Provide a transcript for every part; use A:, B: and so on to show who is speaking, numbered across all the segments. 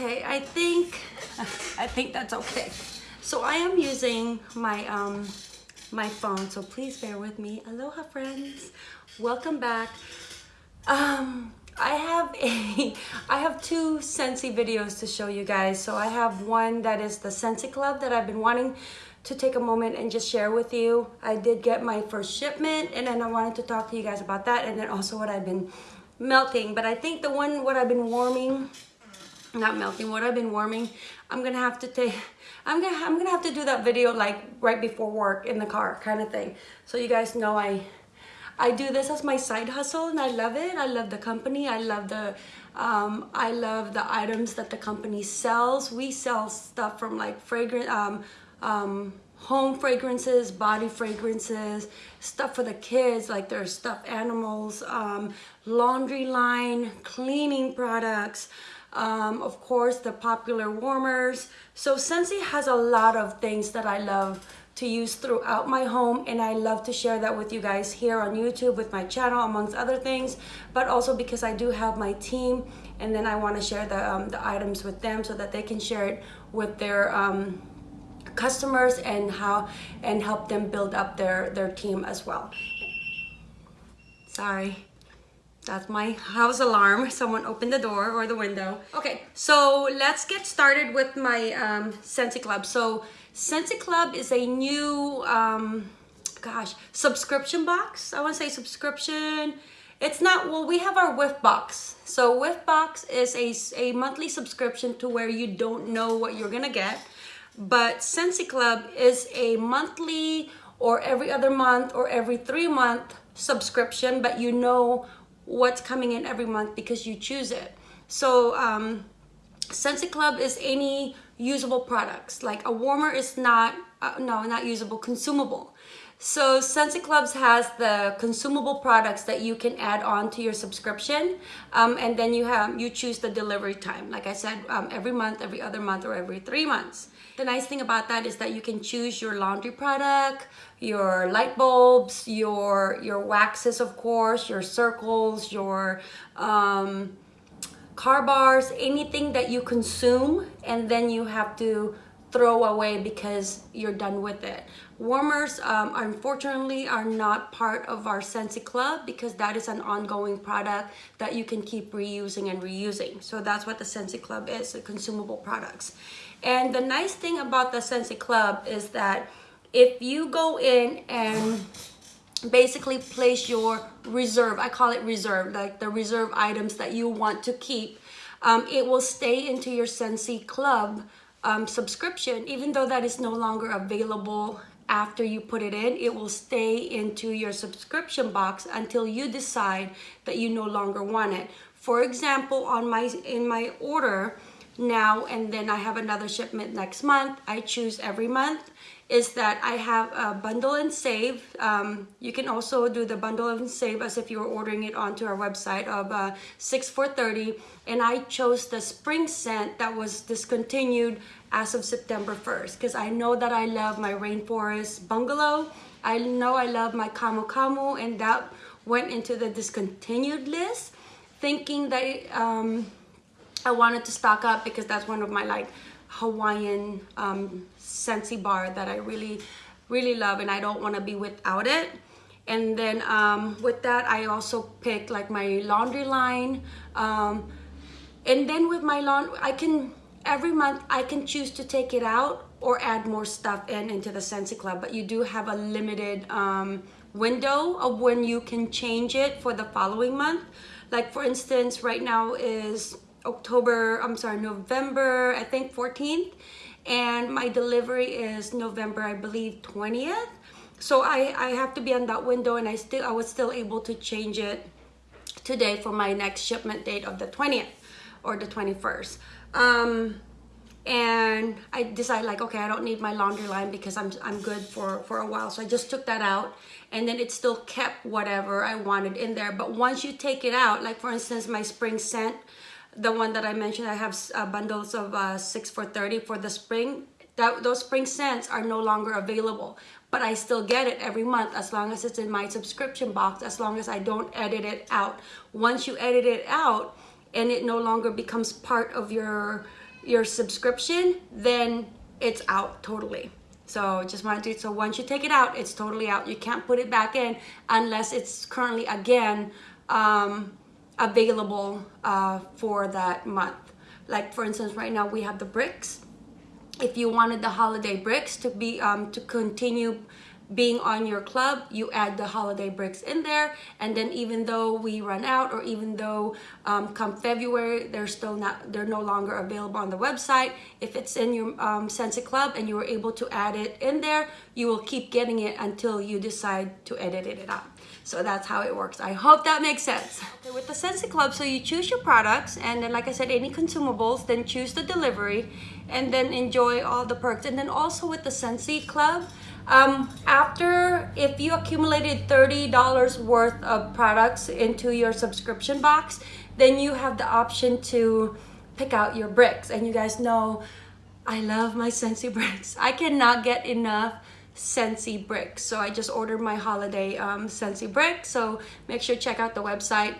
A: Okay, I think, I think that's okay. So I am using my, um, my phone, so please bear with me. Aloha friends, welcome back. Um, I have a, I have two Scentsy videos to show you guys. So I have one that is the Scentsy Club that I've been wanting to take a moment and just share with you. I did get my first shipment and then I wanted to talk to you guys about that and then also what I've been melting. But I think the one, what I've been warming, not melting, what I've been warming, I'm gonna have to take, I'm gonna, I'm gonna have to do that video like right before work in the car kind of thing. So you guys know I, I do this as my side hustle and I love it. I love the company. I love the um, I love the items that the company sells. We sell stuff from like fragrance, um, um, home fragrances, body fragrances, stuff for the kids, like their stuffed animals, um, laundry line, cleaning products, um, of course, the popular warmers. So Scentsy has a lot of things that I love to use throughout my home and I love to share that with you guys here on YouTube with my channel amongst other things but also because I do have my team and then I want to share the, um, the items with them so that they can share it with their um, customers and how and help them build up their their team as well sorry that's my house alarm. Someone opened the door or the window. Okay so let's get started with my um Scentsy Club. So Scentsy Club is a new um gosh subscription box. I want to say subscription. It's not well we have our whiff box. So whiff box is a, a monthly subscription to where you don't know what you're gonna get. But Scentsy Club is a monthly or every other month or every three month subscription, but you know what's coming in every month because you choose it. So um, Scentsy Club is any usable products. Like a warmer is not, uh, no, not usable, consumable. So Scentsy Clubs has the consumable products that you can add on to your subscription. Um, and then you have you choose the delivery time. Like I said, um, every month, every other month, or every three months. The nice thing about that is that you can choose your laundry product, your light bulbs, your, your waxes, of course, your circles, your um, car bars, anything that you consume and then you have to throw away because you're done with it. Warmers, um, unfortunately, are not part of our Scentsy Club because that is an ongoing product that you can keep reusing and reusing. So that's what the Scentsy Club is, the consumable products. And the nice thing about the Scentsy Club is that if you go in and basically place your reserve, I call it reserve, like the reserve items that you want to keep, um, it will stay into your Scentsy Club um, subscription, even though that is no longer available after you put it in, it will stay into your subscription box until you decide that you no longer want it. For example, on my in my order now and then I have another shipment next month, I choose every month is that I have a bundle and save. Um, you can also do the bundle and save as if you were ordering it onto our website of uh, 6430 and I chose the spring scent that was discontinued as of September 1st because I know that I love my rainforest bungalow. I know I love my Camu Camu and that went into the discontinued list thinking that um, I wanted to stock up because that's one of my like Hawaiian um, Scentsy bar that I really, really love and I don't want to be without it. And then um, with that, I also picked like my laundry line. Um, and then with my laundry, I can, every month I can choose to take it out or add more stuff in into the Scentsy Club. But you do have a limited um, window of when you can change it for the following month. Like for instance, right now is October, I'm sorry, November, I think 14th. And my delivery is November, I believe, 20th. So I, I have to be on that window and I still I was still able to change it today for my next shipment date of the 20th or the 21st. Um, and I decided like, okay, I don't need my laundry line because I'm, I'm good for, for a while. So I just took that out and then it still kept whatever I wanted in there. But once you take it out, like for instance, my spring scent, the one that I mentioned, I have uh, bundles of uh, 6 for 30 for the spring. That, those spring scents are no longer available, but I still get it every month as long as it's in my subscription box, as long as I don't edit it out. Once you edit it out and it no longer becomes part of your your subscription, then it's out totally. So just wanted to, so once you take it out, it's totally out. You can't put it back in unless it's currently again um, available uh, for that month. Like for instance, right now we have the bricks. If you wanted the holiday bricks to be um, to continue being on your club you add the holiday bricks in there and then even though we run out or even though um, come February they're still not they're no longer available on the website if it's in your um, Scentsy Club and you were able to add it in there you will keep getting it until you decide to edit it out so that's how it works I hope that makes sense okay, with the Scentsy Club so you choose your products and then like I said any consumables then choose the delivery and then enjoy all the perks and then also with the Scentsy Club um, after, if you accumulated $30 worth of products into your subscription box, then you have the option to pick out your bricks. And you guys know I love my Scentsy bricks. I cannot get enough Scentsy bricks. So I just ordered my holiday um, Scentsy brick. So make sure check out the website.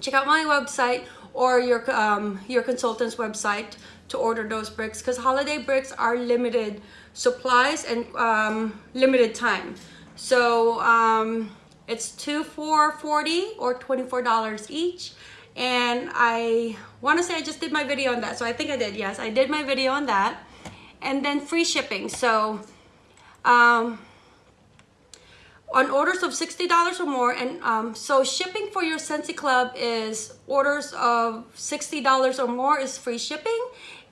A: Check out my website or your, um, your consultant's website to order those bricks because holiday bricks are limited supplies and um, limited time. So um, it's two for 40 or $24 each. And I want to say I just did my video on that. So I think I did. Yes, I did my video on that. And then free shipping. So um, on orders of $60 or more. And um, so shipping for your Scentsy Club is orders of $60 or more is free shipping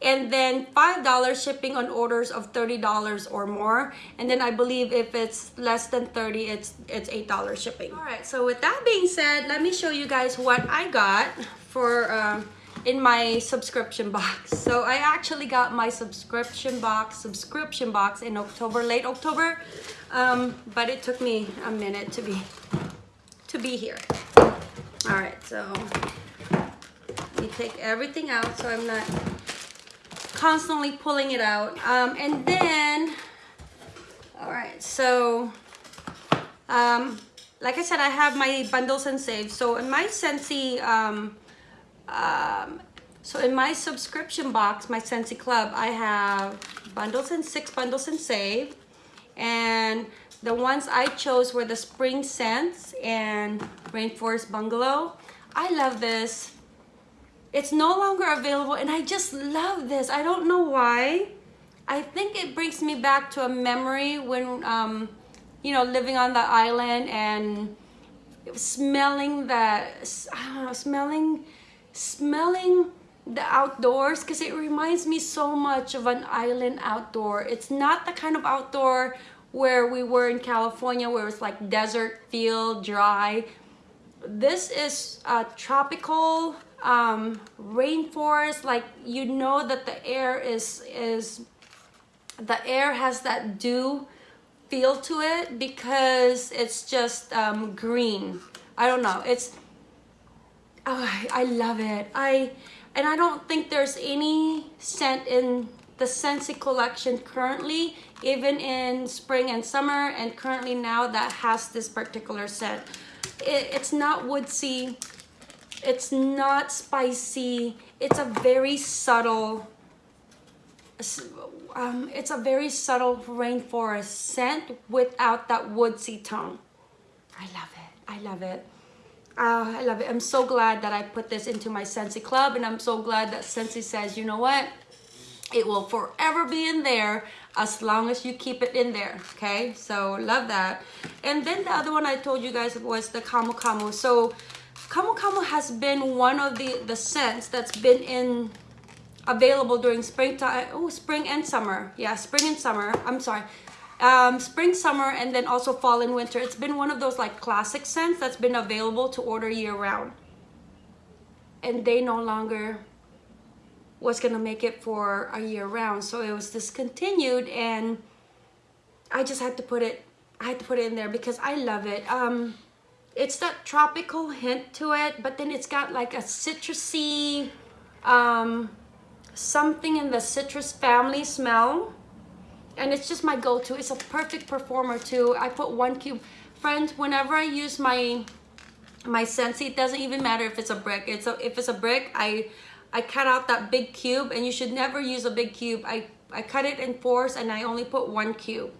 A: and then $5 shipping on orders of $30 or more. And then I believe if it's less than 30, it's it's $8 shipping. All right, so with that being said, let me show you guys what I got for um, in my subscription box. So I actually got my subscription box, subscription box in October, late October, um, but it took me a minute to be to be here. All right, so me take everything out so I'm not constantly pulling it out. Um, and then, all right, so, um, like I said, I have my bundles and saves. So in my Scentsy, um, um, so in my subscription box, my Scentsy Club, I have bundles and six bundles and save. And the ones I chose were the Spring Scents and Rainforest Bungalow. I love this it's no longer available and I just love this. I don't know why. I think it brings me back to a memory when, um, you know, living on the island and smelling the, I don't know, smelling, smelling the outdoors because it reminds me so much of an island outdoor. It's not the kind of outdoor where we were in California where it's like desert feel, dry. This is a tropical um, rainforest like you know that the air is is the air has that dew feel to it because it's just um, green I don't know it's oh, I, love it I and I don't think there's any scent in the Scentsy collection currently even in spring and summer and currently now that has this particular scent it, it's not woodsy it's not spicy. It's a very subtle, um, it's a very subtle rainforest scent without that woodsy tone. I love it. I love it. Uh, I love it. I'm so glad that I put this into my Scentsy Club and I'm so glad that Scentsy says, you know what? It will forever be in there as long as you keep it in there, okay? So love that. And then the other one I told you guys was the Camu Camu. So Camu Camu has been one of the, the scents that's been in available during springtime, oh, spring and summer. Yeah, spring and summer. I'm sorry. Um, spring, summer, and then also fall and winter. It's been one of those like classic scents that's been available to order year round. And they no longer was gonna make it for a year round. So it was discontinued and I just had to put it, I had to put it in there because I love it. Um, it's that tropical hint to it, but then it's got like a citrusy, um, something in the citrus family smell. And it's just my go-to. It's a perfect performer too. I put one cube. Friends, whenever I use my my Scentsy, it doesn't even matter if it's a brick. It's a, if it's a brick, I I cut out that big cube and you should never use a big cube. I, I cut it in fours and I only put one cube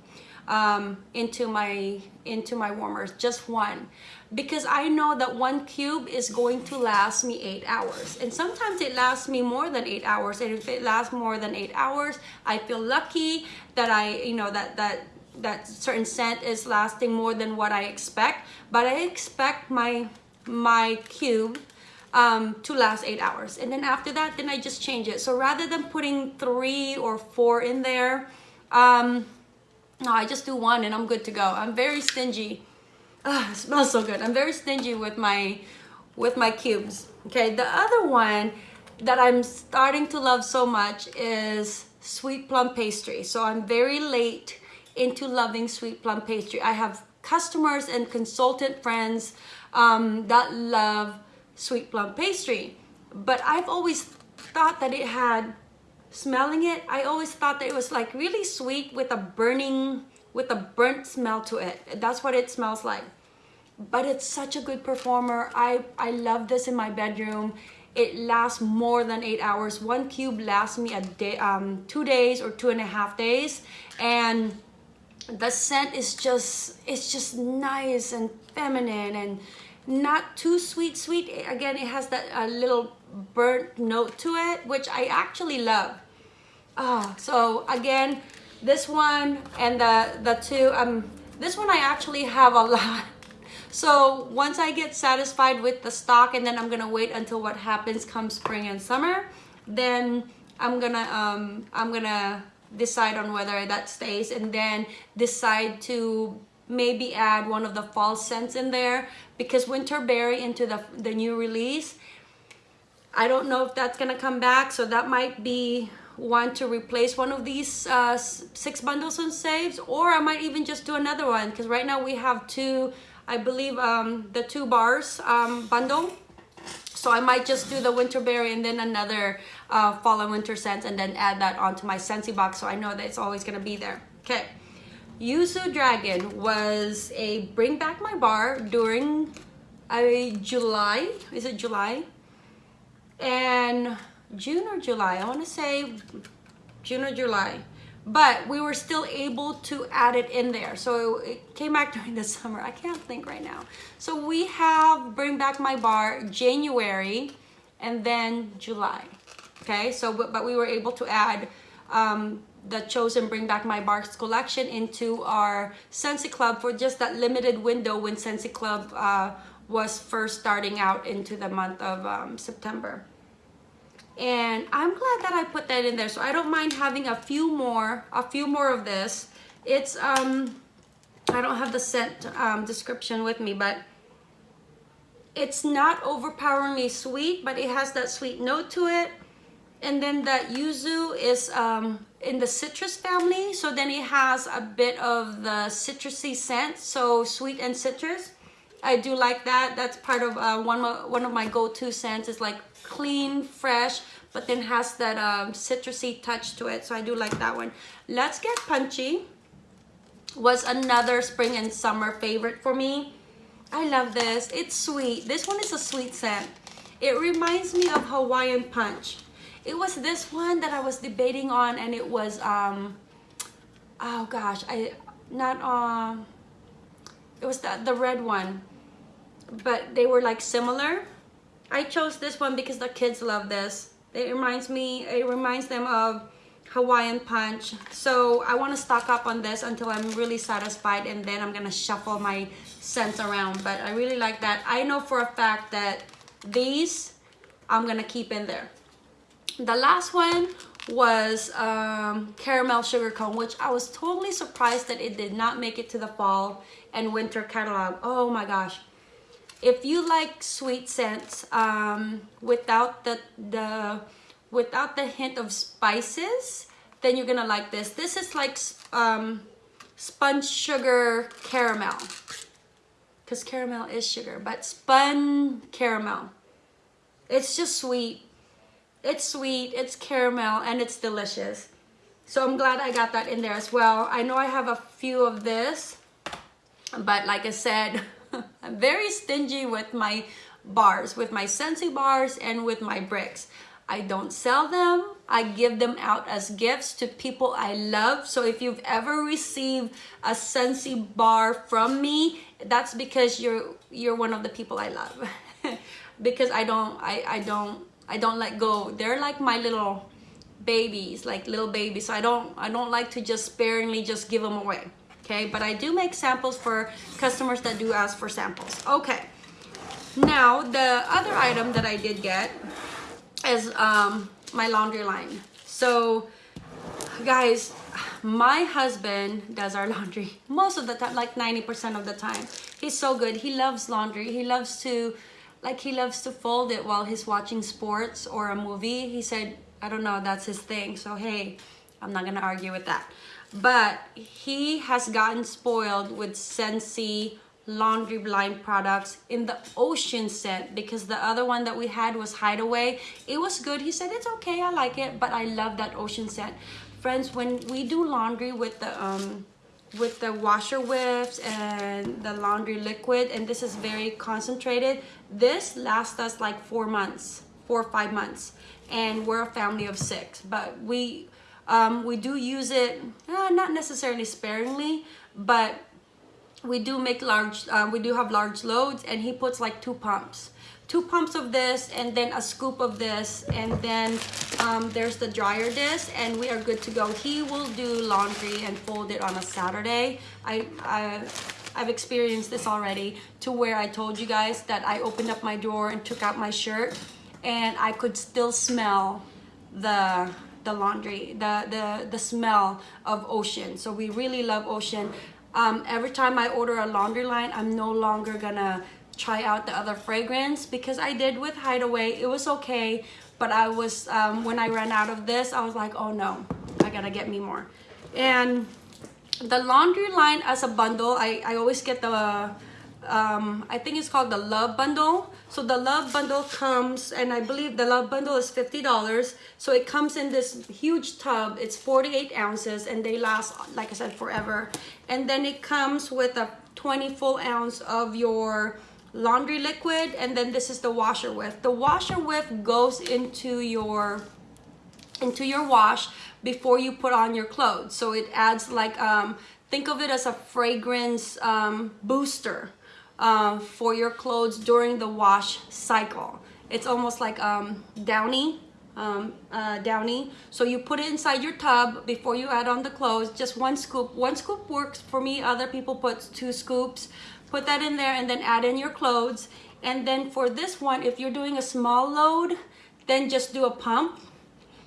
A: um, into my into my warmers, just one. Because I know that one cube is going to last me eight hours. And sometimes it lasts me more than eight hours. And if it lasts more than eight hours, I feel lucky that I, you know, that that that certain scent is lasting more than what I expect. But I expect my my cube um, to last eight hours. And then after that, then I just change it. So rather than putting three or four in there, um, no, I just do one and I'm good to go. I'm very stingy. Ah, it smells so good. I'm very stingy with my with my cubes. Okay, the other one that I'm starting to love so much is sweet plum pastry. So I'm very late into loving sweet plum pastry. I have customers and consultant friends um, that love sweet plum pastry. But I've always thought that it had, smelling it, I always thought that it was like really sweet with a burning, with a burnt smell to it. That's what it smells like. But it's such a good performer. I, I love this in my bedroom. It lasts more than eight hours. One cube lasts me a day, um, two days or two and a half days. And the scent is just, it's just nice and feminine and not too sweet sweet again it has that uh, little burnt note to it which I actually love. Oh so again this one and the the two um this one I actually have a lot. So once I get satisfied with the stock and then I'm gonna wait until what happens come spring and summer then I'm gonna um I'm gonna decide on whether that stays and then decide to maybe add one of the fall scents in there because Winterberry into the, the new release, I don't know if that's gonna come back. So that might be one to replace one of these uh, six bundles and saves or I might even just do another one because right now we have two, I believe um, the two bars um, bundle. So I might just do the winter berry and then another uh, fall and winter scents and then add that onto my Scentsy box so I know that it's always gonna be there. Okay. Yuzu Dragon was a bring back my bar during a July. Is it July? And June or July. I want to say June or July. But we were still able to add it in there. So it came back during the summer. I can't think right now. So we have Bring Back My Bar January and then July. Okay, so but, but we were able to add um, the chosen Bring Back My Bars collection into our Scentsy Club for just that limited window when Scentsy Club uh, was first starting out into the month of um, September. And I'm glad that I put that in there. So I don't mind having a few more, a few more of this. It's, um, I don't have the scent um, description with me, but it's not overpoweringly sweet, but it has that sweet note to it. And then that yuzu is um, in the citrus family. So then it has a bit of the citrusy scent. So sweet and citrus. I do like that. That's part of uh, one, one of my go-to scents is like clean, fresh, but then has that um, citrusy touch to it. So I do like that one. Let's Get Punchy was another spring and summer favorite for me. I love this. It's sweet. This one is a sweet scent. It reminds me of Hawaiian Punch. It was this one that I was debating on and it was, um, oh gosh, I, not, um, it was the, the red one, but they were like similar. I chose this one because the kids love this. It reminds me, it reminds them of Hawaiian Punch. So I want to stock up on this until I'm really satisfied and then I'm going to shuffle my scents around. But I really like that. I know for a fact that these I'm going to keep in there. The last one was um, caramel sugar cone, which I was totally surprised that it did not make it to the fall and winter catalog. Oh my gosh. If you like sweet scents um, without the, the without the hint of spices, then you're gonna like this. This is like um, sponge sugar caramel because caramel is sugar, but spun caramel. It's just sweet it's sweet, it's caramel, and it's delicious. So I'm glad I got that in there as well. I know I have a few of this, but like I said, I'm very stingy with my bars, with my Scentsy bars and with my bricks. I don't sell them. I give them out as gifts to people I love. So if you've ever received a Scentsy bar from me, that's because you're you're one of the people I love. because I don't I, I don't I don't let go. They're like my little babies, like little babies. So I don't I don't like to just sparingly just give them away. Okay, but I do make samples for customers that do ask for samples. Okay. Now, the other item that I did get is um, my laundry line. So, guys, my husband does our laundry most of the time, like 90% of the time. He's so good. He loves laundry. He loves to, like, he loves to fold it while he's watching sports or a movie. He said, I don't know, that's his thing. So, hey, I'm not to argue with that. But he has gotten spoiled with Scentsy laundry line products in the ocean scent because the other one that we had was hideaway. It was good. He said it's okay. I like it but i love that ocean scent. Friends when we do laundry with the um with the washer whiffs and the laundry liquid and this is very concentrated this lasts us like four months four or five months and we're a family of six. But we um, we do use it uh, not necessarily sparingly but we do make large uh, we do have large loads and he puts like two pumps. Two pumps of this and then a scoop of this and then um, there's the dryer disc and we are good to go. He will do laundry and fold it on a Saturday. I, I I've experienced this already to where I told you guys that I opened up my door and took out my shirt and I could still smell the the laundry the the the smell of ocean so we really love ocean um, every time I order a laundry line, I'm no longer gonna try out the other fragrance because I did with Hideaway. It was okay, but I was, um, when I ran out of this, I was like, oh no, I gotta get me more. And the laundry line as a bundle, I, I always get the um, I think it's called the Love Bundle. So the Love Bundle comes, and I believe the Love Bundle is $50. So it comes in this huge tub. It's 48 ounces, and they last, like I said, forever. And then it comes with a 20 full ounce of your laundry liquid, and then this is the washer whiff. The washer whiff goes into your into your wash before you put on your clothes. So it adds like, um, think of it as a fragrance um, booster uh, for your clothes during the wash cycle. It's almost like um, downy, um, uh, downy. So you put it inside your tub before you add on the clothes, just one scoop. One scoop works for me, other people put two scoops. Put that in there and then add in your clothes. And then for this one, if you're doing a small load, then just do a pump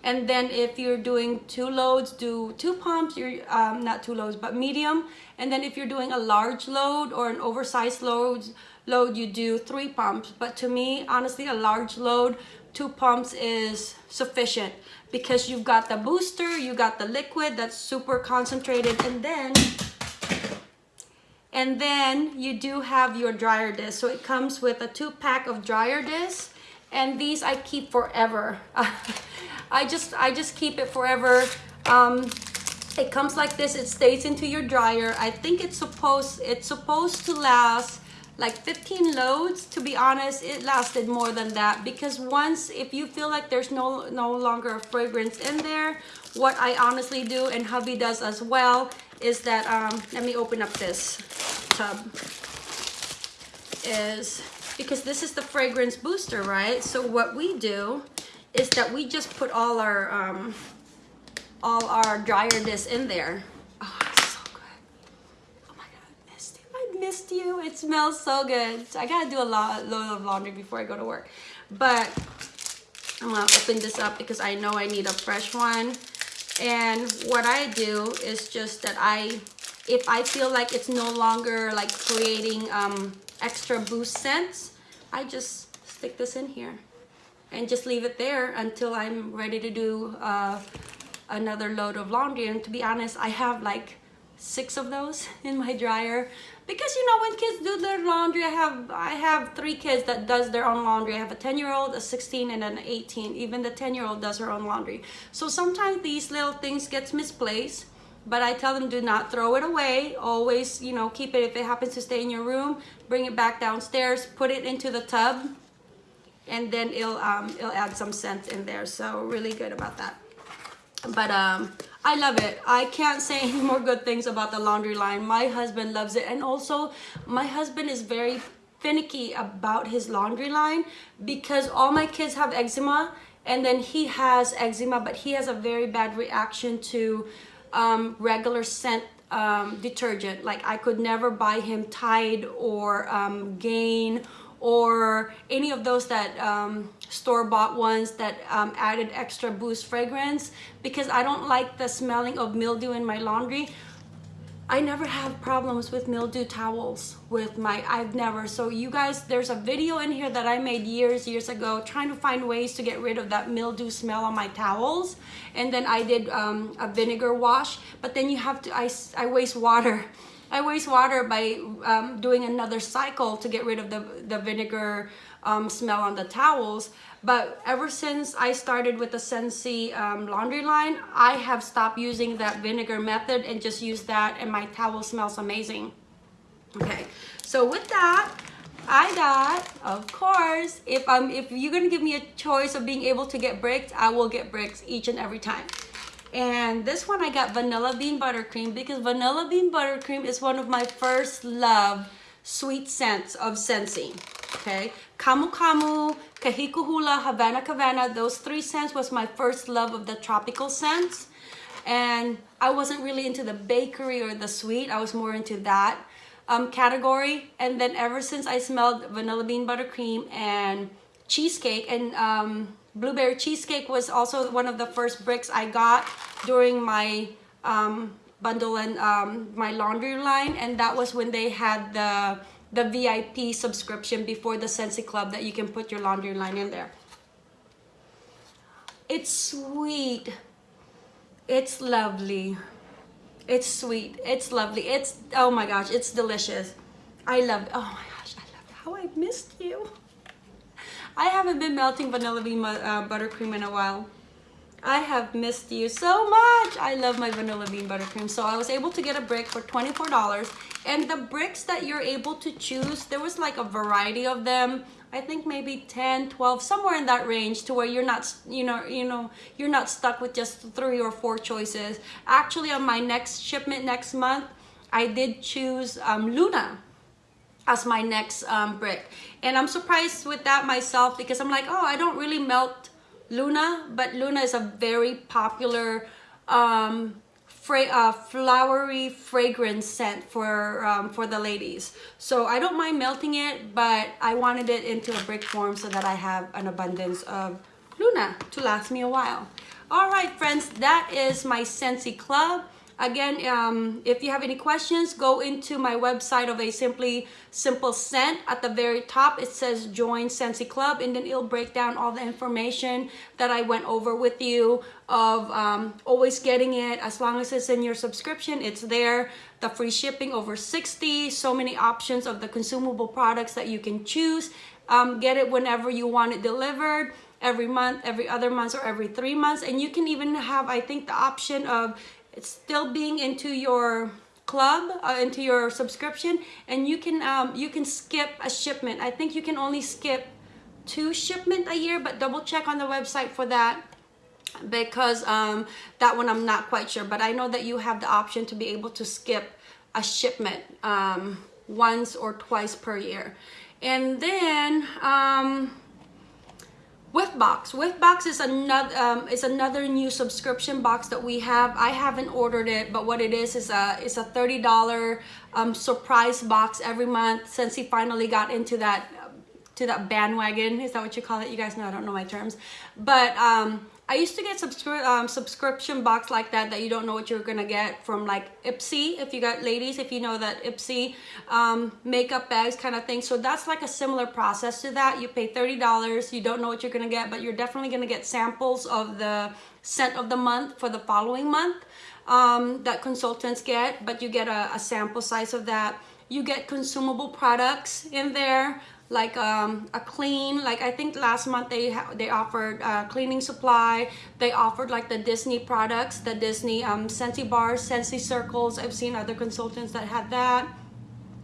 A: and then if you're doing two loads do two pumps you're um, not two loads but medium. And then if you're doing a large load or an oversized load load you do three pumps. But to me honestly a large load two pumps is sufficient because you've got the booster you got the liquid that's super concentrated and then and then you do have your dryer disc. So it comes with a two pack of dryer discs and these I keep forever I just I just keep it forever. Um, it comes like this it stays into your dryer. I think it's supposed it's supposed to last like 15 loads. To be honest it lasted more than that because once if you feel like there's no no longer a fragrance in there what I honestly do and hubby does as well is that um, let me open up this tub is because this is the fragrance booster right? So what we do is that we just put all our um, all our dryer discs in there. Oh, it's so good. Oh my god, I missed you. I missed you. It smells so good. I gotta do a lot load of laundry before I go to work. But I'm gonna open this up because I know I need a fresh one. And what I do is just that I, if I feel like it's no longer like creating um, extra boost scents, I just stick this in here and just leave it there until I'm ready to do uh, another load of laundry. And to be honest, I have like six of those in my dryer. Because you know when kids do their laundry I have I have three kids that does their own laundry. I have a 10 year old a 16 and an 18 even the 10 year old does her own laundry. So sometimes these little things gets misplaced but I tell them do not throw it away. Always you know keep it. If it happens to stay in your room bring it back downstairs put it into the tub and then it'll um, it'll add some scent in there. So really good about that. But um, I love it. I can't say any more good things about the laundry line. My husband loves it. And also my husband is very finicky about his laundry line because all my kids have eczema and then he has eczema, but he has a very bad reaction to um, regular scent um, detergent. Like I could never buy him Tide or um, Gain or any of those that um, store-bought ones that um, added extra boost fragrance because I don't like the smelling of mildew in my laundry. I never have problems with mildew towels with my, I've never. So you guys, there's a video in here that I made years, years ago trying to find ways to get rid of that mildew smell on my towels. And then I did um, a vinegar wash, but then you have to, I, I waste water. I waste water by um, doing another cycle to get rid of the, the vinegar um, smell on the towels. But ever since I started with the Scentsy um, laundry line, I have stopped using that vinegar method and just use that and my towel smells amazing. Okay, so with that, I got, of course, if I'm if you're gonna give me a choice of being able to get bricks, I will get bricks each and every time. And this one I got vanilla bean buttercream because vanilla bean buttercream is one of my first love sweet scents of Scentsy. Okay, Camu Camu, Kahiko Hula, Havana Havana, those three scents was my first love of the tropical scents. And I wasn't really into the bakery or the sweet, I was more into that um, category. And then ever since I smelled vanilla bean buttercream and cheesecake and um, blueberry cheesecake was also one of the first bricks I got during my um, bundle and um, my laundry line. And that was when they had the the VIP subscription before the Scentsy Club that you can put your laundry line in there. It's sweet. It's lovely. It's sweet. It's lovely. It's, oh my gosh, it's delicious. I love. Oh my gosh, I love how I missed you. I haven't been melting vanilla bean uh, buttercream in a while. I have missed you so much. I love my vanilla bean buttercream. So I was able to get a brick for $24 and the bricks that you're able to choose, there was like a variety of them. I think maybe 10, 12, somewhere in that range to where you're not, you know, you know, you're not stuck with just three or four choices. Actually, on my next shipment next month, I did choose um, Luna as my next um, brick. And I'm surprised with that myself because I'm like, oh, I don't really melt Luna, but Luna is a very popular um, fra uh, flowery fragrance scent for um, for the ladies. So I don't mind melting it, but I wanted it into a brick form so that I have an abundance of Luna to last me a while. All right, friends, that is my Scentsy Club. Again, um, if you have any questions, go into my website of a Simply Simple Scent. At the very top, it says join Scentsy Club and then it'll break down all the information that I went over with you of um, always getting it. As long as it's in your subscription, it's there. The free shipping over 60, so many options of the consumable products that you can choose. Um, get it whenever you want it delivered every month, every other month, or every three months. And you can even have, I think, the option of it's still being into your club uh, into your subscription and you can um, you can skip a shipment. I think you can only skip two shipment a year but double check on the website for that because um, that one I'm not quite sure but I know that you have the option to be able to skip a shipment um, once or twice per year. And then um, Whiffbox. Whiffbox is another um, is another new subscription box that we have. I haven't ordered it, but what it is is a is a thirty dollar um, surprise box every month Scentsy finally got into that to that bandwagon. Is that what you call it? You guys know I don't know my terms, but um, I used to get subscri um, subscription box like that that you don't know what you're gonna get from like Ipsy if you got ladies if you know that Ipsy um, makeup bags kind of thing. So that's like a similar process to that. You pay $30 you don't know what you're gonna get but you're definitely gonna get samples of the scent of the month for the following month um, that consultants get but you get a, a sample size of that. You get consumable products in there like um, a clean like I think last month they they offered uh, cleaning supply. They offered like the Disney products the Disney um, Scentsy bars Scentsy circles. I've seen other consultants that had that.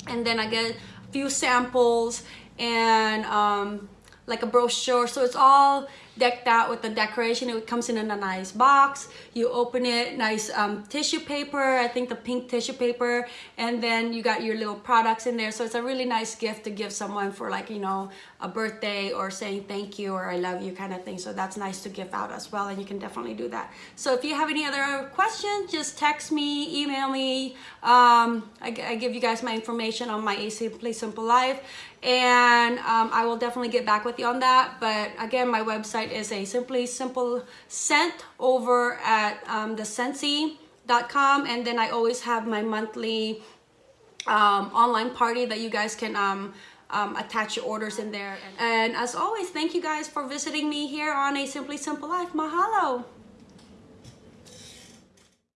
A: And then I get a few samples and um, like a brochure. So it's all decked out with the decoration. It comes in a nice box. You open it, nice um, tissue paper. I think the pink tissue paper. And then you got your little products in there. So it's a really nice gift to give someone for like, you know, a birthday or saying thank you or I love you kind of thing. So that's nice to give out as well. And you can definitely do that. So if you have any other questions, just text me, email me. Um, I, I give you guys my information on my A Simply Simple Life and um, I will definitely get back with you on that. But again, my website is a simply simple scent over at um, the and then I always have my monthly um, online party that you guys can um, um, attach your orders in there. And as always, thank you guys for visiting me here on A Simply Simple Life. Mahalo!